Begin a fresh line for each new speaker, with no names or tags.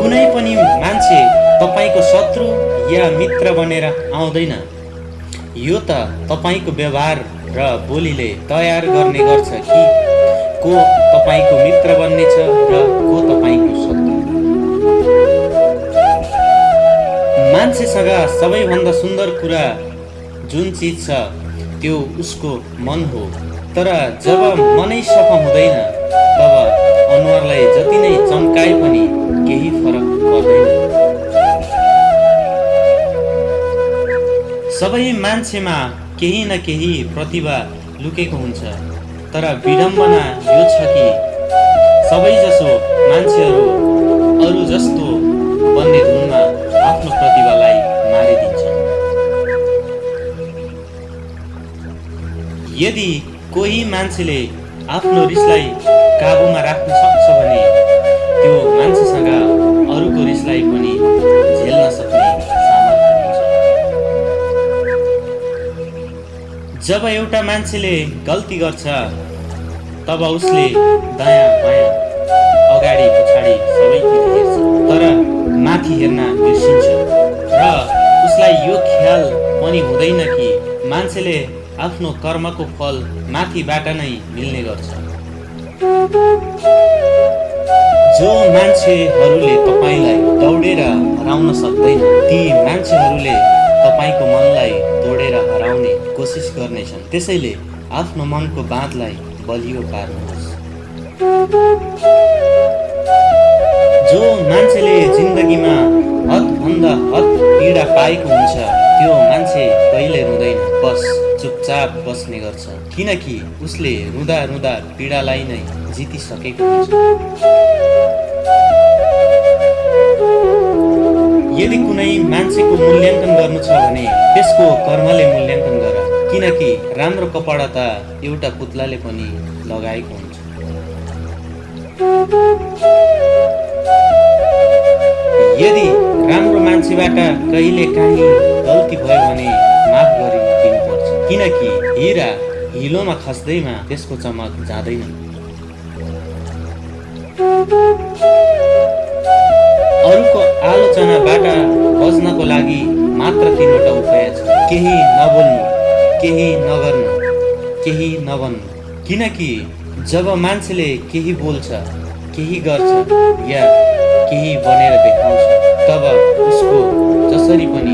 कुनै पनि मान्छे तपाईँको शत्रु या मित्र बनेर आउँदैन। यो त तपाईँको व्यवहार र बोलीले तयार गर्ने गर्छ कि को तपाईँको मित्र बन्नेछ र को तपाईँको शत्रु। मान्छेसँग सबैभन्दा सुन्दर कुरा जुन चिज छ त्यो उसको मन हो। तर जब मनै सफा हुँदैन तब अनुहारलाई जति नै चम्काए पनि केही फरक पर्दैन। सबै मान्छेमा केही न केही प्रतिभा लुकेको हुन्छ तर विडम्बना यो छ कि सबैजसो मान्छेहरू अरू जस्तो बन्ने धुनमा आफ्नो प्रतिभालाई मारिदिन्छ। यदि कोही मान्छेले आफ्नो रिसलाई काबुमा राख्न सक्छ भने त्यो मान्छेसँग अरूको रिसलाई पनि झेल्न सक्ने जब एउटा मान्छेले गल्ती गर्छ तब उसले दायाँ बायाँ अगाडि पछाडि सबैतिर हेर्छ तर माथि हेर्न बिर्सिन्छ। र उसलाई यो ख्याल पनि हुँदैन कि मान्छेले आफ्नो कर्मको फल माथिबाट नै मिल्ने गर्छ। जो मान्छेहरूले तपाईँलाई दौडेर हराउन सक्दैन ती मान्छेहरूले तपाईँको मनलाई तोडेर हराउने कोसिस गर्नेछन्। त्यसैले आफ्नो मनको बाँधलाई बलियो पार्नुहोस्। जो मान्छेले जिन्दगीमा हदभन्दा हद पीडा पाएको हुन्छ त्यो मान्छे कहिले रुँदैन बस। चुपचाप बस्ने गर्छ। किनकि उसले रुँदा रुँदा पीडालाई नै जितिसकेको हुन्छ। यदि कुनै मान्छेको मूल्याङ्कन गर्नु छ भने त्यसको कर्मले मूल्याङ्कन गर किनकि राम्रो कपडा त एउटा पुत्लाले पनि लगाएको हुन्छ। यदि राम्रो मान्छेबाट कहिले काहीँ गल्ती भयो भने किनकि हिरा हिलोमा खस्दैमा त्यसको चमक जाँदैन। अरूको आलोचनाबाट बच्नको लागि मात्र तिनवटा उपाय छ। केही नबोल्नु केही नगर्नु केही नबन्नु किनकि जब मान्छेले केही बोल्छ केही गर्छ या केही बनेर देखाउँछ तब उसको जसरी पनि